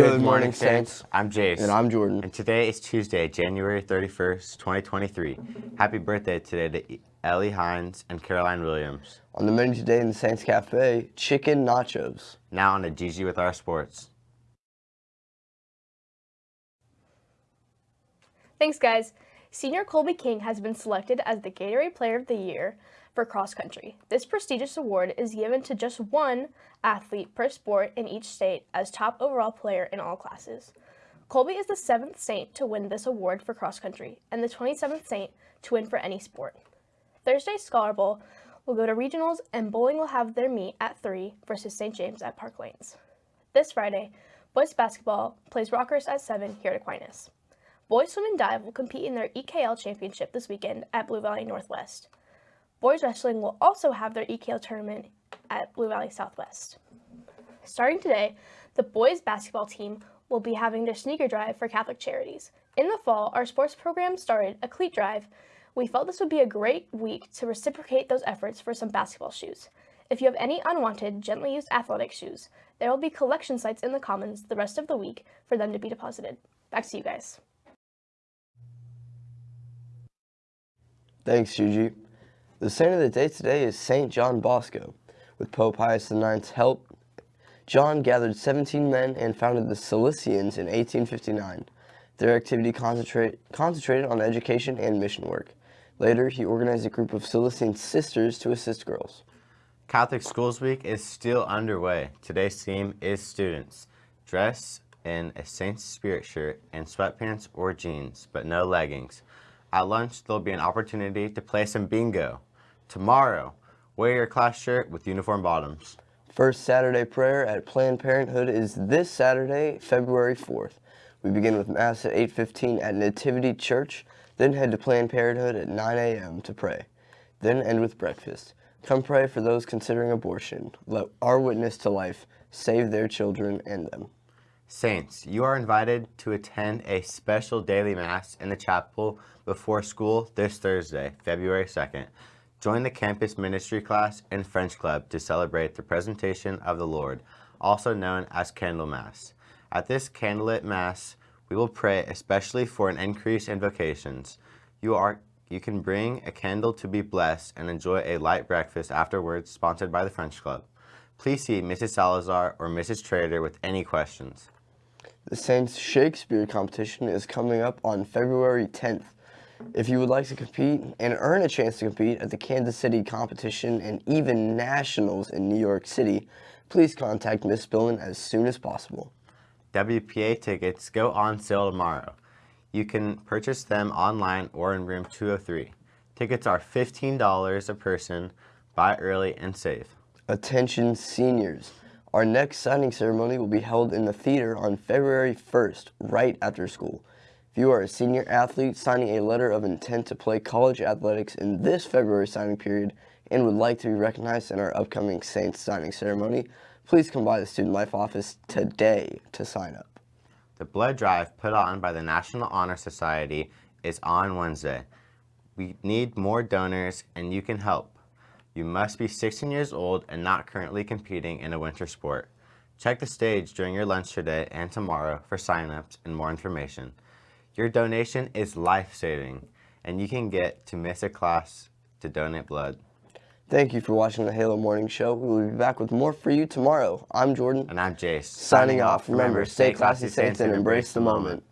Good, morning, Saints. I'm Jace. And I'm Jordan. And today is Tuesday, January 31st, 2023. Happy birthday today to Ellie Hines and Caroline Williams. On the menu today in the Saints Cafe, chicken nachos. Now on to GG with our sports. Thanks, guys. Senior Colby King has been selected as the Gatorade Player of the Year for cross country. This prestigious award is given to just one athlete per sport in each state as top overall player in all classes. Colby is the seventh Saint to win this award for cross country and the 27th Saint to win for any sport. Thursday's Scholar Bowl will go to regionals and bowling will have their meet at 3 versus St. James at Park Lanes. This Friday, boys basketball plays Rockhurst at 7 here at Aquinas. Boys swim and dive will compete in their EKL championship this weekend at Blue Valley Northwest. Boys wrestling will also have their EKL tournament at Blue Valley Southwest. Starting today, the boys basketball team will be having their sneaker drive for Catholic Charities. In the fall, our sports program started a cleat drive. We felt this would be a great week to reciprocate those efforts for some basketball shoes. If you have any unwanted, gently used athletic shoes, there will be collection sites in the Commons the rest of the week for them to be deposited. Back to you guys. Thanks, Gigi. The saint of the day today is St. John Bosco. With Pope Pius IX's help, John gathered 17 men and founded the Salesians in 1859. Their activity concentrate, concentrated on education and mission work. Later, he organized a group of Salesian sisters to assist girls. Catholic Schools Week is still underway. Today's theme is students. Dress in a Saint's Spirit shirt and sweatpants or jeans, but no leggings. At lunch, there'll be an opportunity to play some bingo. Tomorrow, wear your class shirt with uniform bottoms. First Saturday prayer at Planned Parenthood is this Saturday, February 4th. We begin with Mass at 8.15 at Nativity Church, then head to Planned Parenthood at 9 a.m. to pray, then end with breakfast. Come pray for those considering abortion. Let our witness to life save their children and them. Saints, you are invited to attend a special daily Mass in the chapel before school this Thursday, February 2nd. Join the campus ministry class and French club to celebrate the presentation of the Lord, also known as Candlemas. At this candlelit Mass, we will pray especially for an increase in vocations. You, are, you can bring a candle to be blessed and enjoy a light breakfast afterwards sponsored by the French Club. Please see Mrs. Salazar or Mrs. Trader with any questions. The Saints Shakespeare competition is coming up on February 10th. If you would like to compete and earn a chance to compete at the Kansas City competition and even nationals in New York City, please contact Miss Spillman as soon as possible. WPA tickets go on sale tomorrow. You can purchase them online or in room 203. Tickets are $15 a person. Buy early and save. Attention seniors. Our next signing ceremony will be held in the theater on February 1st, right after school. If you are a senior athlete signing a letter of intent to play college athletics in this February signing period and would like to be recognized in our upcoming Saints signing ceremony, please come by the Student Life office today to sign up. The blood drive put on by the National Honor Society is on Wednesday. We need more donors and you can help. You must be 16 years old and not currently competing in a winter sport. Check the stage during your lunch today and tomorrow for signups and more information. Your donation is life-saving, and you can get to miss a class to donate blood. Thank you for watching the Halo Morning Show. We will be back with more for you tomorrow. I'm Jordan. And I'm Jace. Signing, Signing off. Remember, stay classy, saints, and embrace the moment.